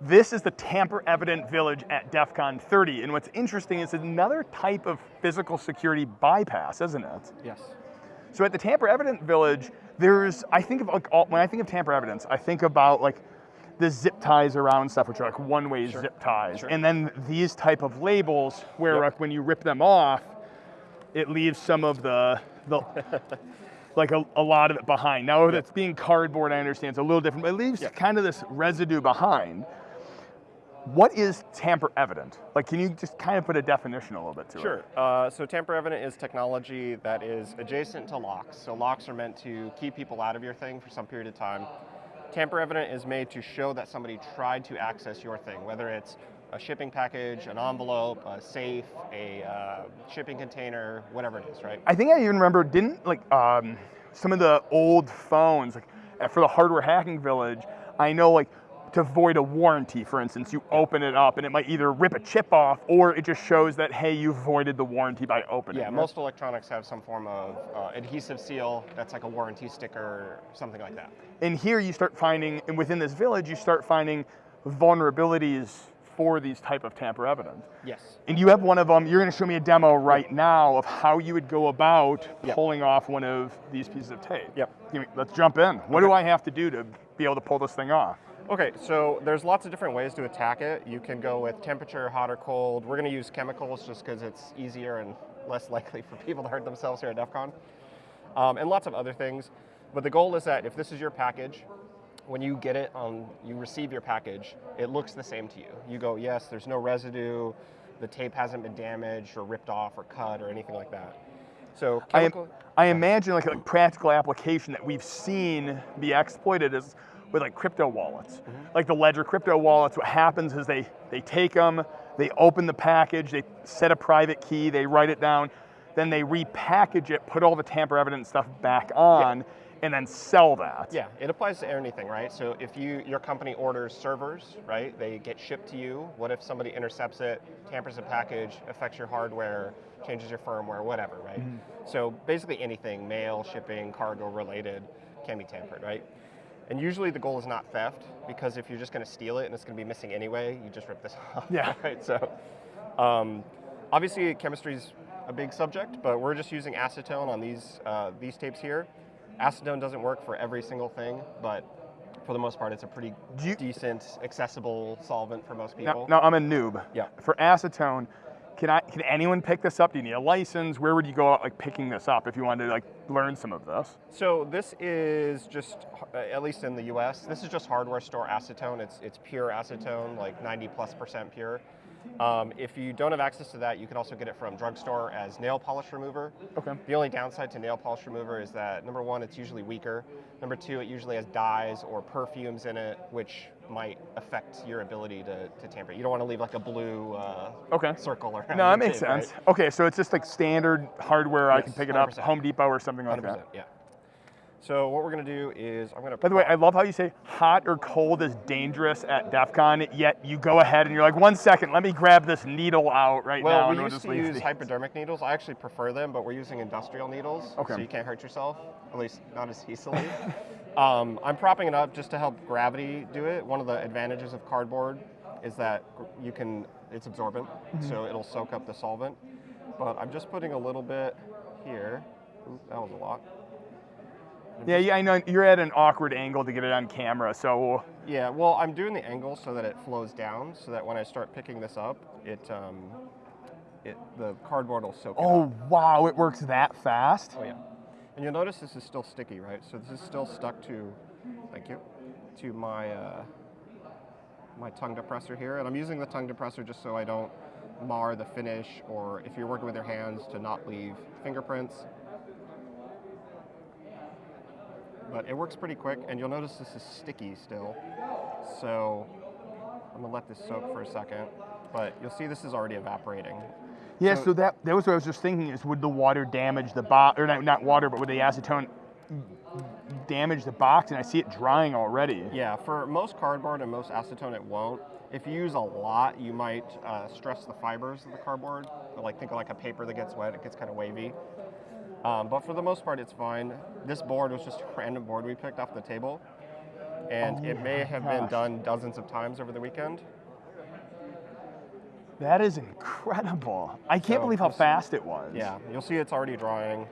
This is the tamper evident village at DEF CON 30. And what's interesting is another type of physical security bypass, isn't it? Yes. So at the tamper evident village, there's, I think of like, all, when I think of tamper evidence, I think about like the zip ties around stuff, which are like one-way Sure. zip ties. Sure. And then these type of labels where Yep. like when you rip them off, it leaves some of the, the like a, a lot of it behind. Now if Yep. it's being cardboard, I understand it's a little different, but it leaves Yep. kind of this residue behind. What is tamper evident? Like, can you just kind of put a definition a little bit to it? Sure. Uh, so tamper evident is technology that is adjacent to locks. So locks are meant to keep people out of your thing for some period of time. Tamper evident is made to show that somebody tried to access your thing, whether it's a shipping package, an envelope, a safe, a uh, shipping container, whatever it is, right? I think I even remember, didn't like um, some of the old phones, like for the hardware hacking village, I know like to void a warranty, for instance, you open it up and it might either rip a chip off or it just shows that, hey, you voided the warranty by opening Yeah, it. Yeah, most electronics have some form of uh, adhesive seal that's like a warranty sticker, or something like that. And here you start finding, and within this village, you start finding vulnerabilities for these type of tamper evident. Yes. And you have one of them, you're gonna show me a demo right now of how you would go about Yep. pulling off one of these pieces of tape. Yep. Me, let's jump in. What do I have to do to be able to pull this thing off? Okay, so there's lots of different ways to attack it. You can go with temperature, hot or cold. We're going to use chemicals just because it's easier and less likely for people to hurt themselves here at DEF CON. Um, and lots of other things. But the goal is that if this is your package, when you get it on, you receive your package, it looks the same to you. You go, yes, there's no residue, the tape hasn't been damaged or ripped off or cut or anything like that. So I, I imagine like a practical application that we've seen be exploited is with like crypto wallets. Mm-hmm. Like the Ledger crypto wallets, what happens is they, they take them, they open the package, they set a private key, they write it down, then they repackage it, put all the tamper evident stuff back on, and then sell that. Yeah, it applies to anything, right? So if you your company orders servers, right, they get shipped to you. What if somebody intercepts it, tampers a package, affects your hardware, changes your firmware, whatever, right? So basically anything, mail, shipping, cargo related, can be tampered, right? And usually the goal is not theft because if you're just going to steal it and it's going to be missing anyway, you just rip this off. Yeah. Right. So um, obviously chemistry is a big subject, but we're just using acetone on these uh, these tapes here. Acetone doesn't work for every single thing, but for the most part, it's a pretty you- decent, accessible solvent for most Now, people. now I'm a noob. Yeah. For acetone, can I can anyone pick this up? Do you need a license? Where would you go out like picking this up if you wanted to like learn some of this? So this is just, uh, at least in the U.S., this is just hardware store acetone. It's it's pure acetone, like 90 plus percent pure. Um, if you don't have access to that, you can also get it from drugstore as nail polish remover. Okay. The only downside to nail polish remover is that number one, it's usually weaker. Number two, it usually has dyes or perfumes in it, which might affect your ability to, to tamper. You don't want to leave like a blue uh, Okay. circle around. No, that makes tape, right? sense. Okay, so it's just like standard hardware. I can pick it up, 100%. Home Depot or something like 100%, that. yeah. So what we're going to do is I'm going to. By the way, I love how you say hot or cold is dangerous at DEF CON, yet you go ahead and you're like, one second, let me grab this needle out right Well, now. we and we'll just to use the- hypodermic needles. I actually prefer them, but we're using industrial needles, Okay. so you can't hurt yourself, at least not as easily. um, I'm propping it up just to help gravity do it. One of the advantages of cardboard is that you can, it's absorbent, Mm-hmm. so it'll soak up the solvent. But I'm just putting a little bit here. Ooh, that was a lot. Yeah, yeah, I know you're at an awkward angle to get it on camera, so Yeah, well, I'm doing the angle so that it flows down, so that when I start picking this up, it, um, it the cardboard will soak it up. oh wow, it works that fast. Oh yeah. And you'll notice this is still sticky, right? So this is still stuck to, thank you, to my uh, my tongue depressor here. And I'm using the tongue depressor just so I don't mar the finish or if you're working with your hands to not leave fingerprints. But it works pretty quick and you'll notice this is sticky still. So I'm gonna let this soak for a second. But you'll see this is already evaporating. Yeah, So- so that that was what I was just thinking is would the water damage the box or not, not water, but would the acetone damage the box? And I see it drying already. Yeah, for most cardboard and most acetone, it won't. If you use a lot, you might uh, stress the fibers of the cardboard. Like think of like a paper that gets wet; it gets kind of wavy. Um, but for the most part, it's fine. This board was just a random board we picked off the table. and Oh it may have been done dozens of times over the weekend. That is incredible. I can't So, believe how fast it was. Yeah, you'll see it's already drying.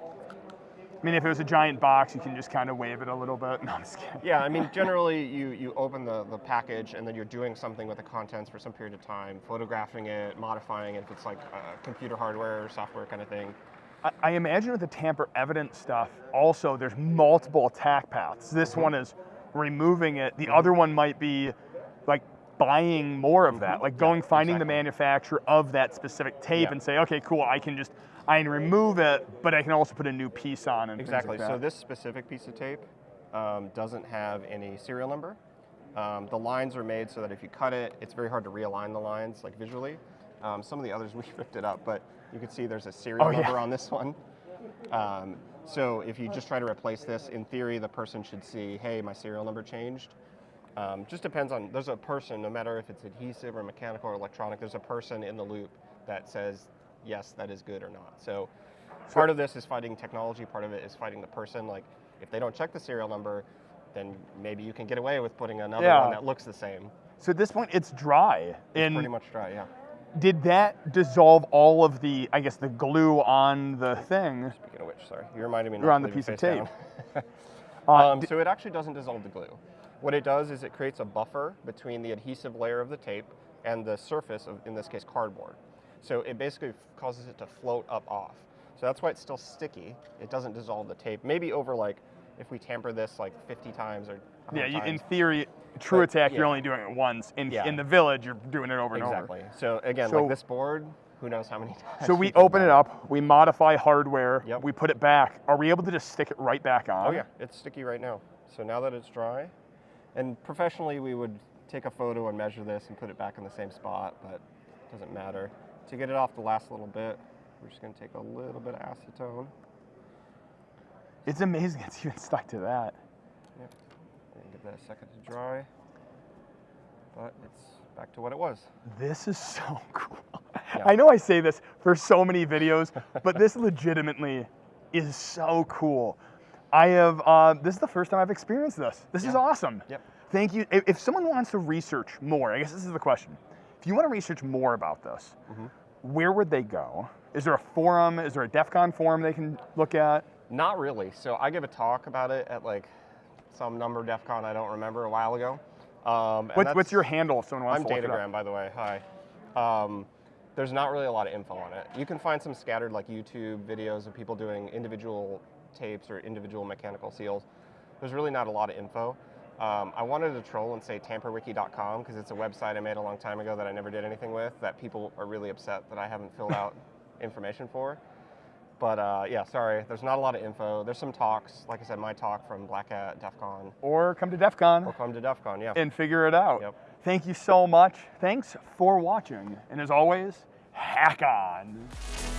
I mean, if it was a giant box, you can just kind of wave it a little bit. No, I'm just kidding. Yeah, I mean, generally you, you open the, the package and then you're doing something with the contents for some period of time, photographing it, modifying it if it's like uh, computer hardware or software kind of thing. I, I imagine with the tamper evidence stuff, also there's multiple attack paths. This Mm-hmm. one is removing it. The other one might be like buying more of that, like going finding the Mm-hmm. manufacturer of that specific tape Yeah. and say, okay, cool, I can just I can remove it, but I can also put a new piece on and things like Exactly. so this specific piece of tape um, doesn't have any serial number. Um, the lines are made so that if you cut it, it's very hard to realign the lines like visually. Um, some of the others we ripped it up, but you can see there's a serial Oh, yeah. number on this one. Um, so if you just try to replace this, in theory, the person should see, hey, my serial number changed. Um, just depends on, there's a person, no matter if it's adhesive or mechanical or electronic, there's a person in the loop that says, yes, that is good or not. So part of this is fighting technology, part of it is fighting the person. Like, if they don't check the serial number, then maybe you can get away with putting another Yeah. one that looks the same. so at this point, it's dry. It's and pretty much dry, yeah. Did that dissolve all of the, I guess, the glue on the thing? Speaking of which, sorry, you reminded me. Not on the piece of tape. Uh, Um, so it actually doesn't dissolve the glue. What it does is it creates a buffer between the adhesive layer of the tape and the surface of, in this case, cardboard. So it basically causes it to float up off. So that's why it's still sticky. It doesn't dissolve the tape. Maybe over like, if we tamper this like 50 times or yeah, you, in theory, true But, attack, you're only doing it once. In, Yeah. in the village, you're doing it over and over. Exactly. So again, So- like this board, who knows how many times. So we open it up, we modify hardware, Yep. we put it back. Are we able to just stick it right back on? Oh yeah, it's sticky right now. So now that it's dry, and professionally we would take a photo and measure this and put it back in the same spot, but it doesn't matter. To get it off the last little bit, we're just gonna take a little bit of acetone It's amazing it's even stuck to that. and give that a second to dry. But it's back to what it was. This is so cool. Yeah. I know I say this for so many videos, but this legitimately is so cool. I have, uh, this is the first time I've experienced this. This is awesome. Yep. Thank you. If, if someone wants to research more, I guess this is the question. If you want to research more about this, Mm-hmm. where would they go? Is there a forum? Is there a DEF CON forum they can look at? Not really. So I give a talk about it at like some number DEF CON I don't remember a while ago. Um, and What, what's your handle if someone wants I'm to look? Datagram, by the way. Hi. Um, there's not really a lot of info on it. You can find some scattered like YouTube videos of people doing individual tapes or individual mechanical seals. There's really not a lot of info. Um, I wanted to troll and say tamperwiki.com because it's a website I made a long time ago that I never did anything with that people are really upset that I haven't filled out information for. But uh, yeah, sorry, there's not a lot of info. There's some talks, like I said, my talk from Black Hat, DEF CON, Or come to DEF CON or come to DEF CON, yeah. and figure it out. Yep. Thank you so much. Thanks for watching. And as always, hack on.